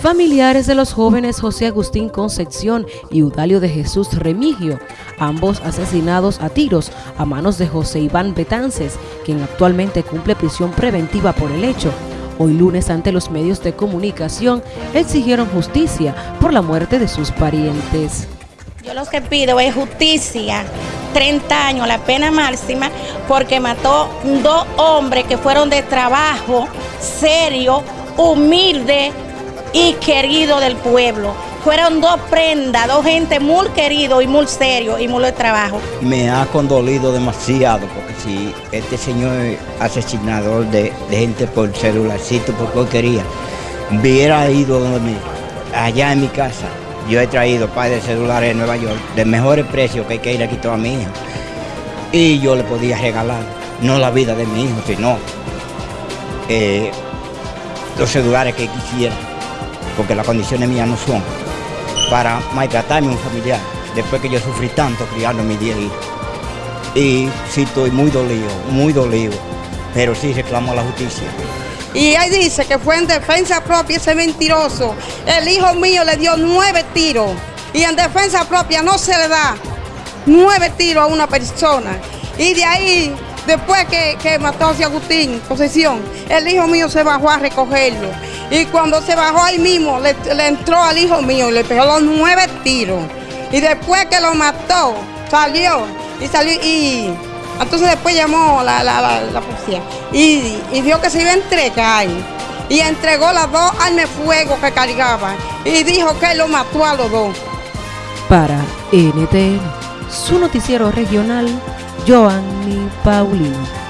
familiares de los jóvenes José Agustín Concepción y Udalio de Jesús Remigio, ambos asesinados a tiros a manos de José Iván Betances, quien actualmente cumple prisión preventiva por el hecho. Hoy lunes ante los medios de comunicación exigieron justicia por la muerte de sus parientes. Yo lo que pido es justicia, 30 años, la pena máxima, porque mató dos hombres que fueron de trabajo serio, humilde, y querido del pueblo. Fueron dos prendas, dos gente muy querido y muy serio y muy de trabajo. Me ha condolido demasiado porque si este señor asesinador de, gente por celularcito, por porquería, hubiera ido allá en mi casa, yo he traído par de celulares en Nueva York de mejores precios que ir aquí toda mi hija. Y yo le podía regalar, no la vida de mi hijo, sino eh, los celulares que quisiera porque las condiciones mías no son para maltratarme un familiar, después que yo sufrí tanto criando a mi día Y sí estoy muy dolido, muy dolido, pero sí reclamo la justicia. Y ahí dice que fue en defensa propia ese mentiroso. El hijo mío le dio nueve tiros y en defensa propia no se le da nueve tiros a una persona. Y de ahí, después que, que mató a Agustín, posesión, el hijo mío se bajó a recogerlo. Y cuando se bajó ahí mismo, le, entró al hijo mío y le pegó los nueve tiros. Y después que lo mató, salió. Y salió y entonces después llamó la, policía. Y, y, vio que se iba a entregar. Y entregó las dos armas de fuego que cargaba. Y dijo que lo mató a los dos. Para NTN, su noticiero regional, Joanny Paulino.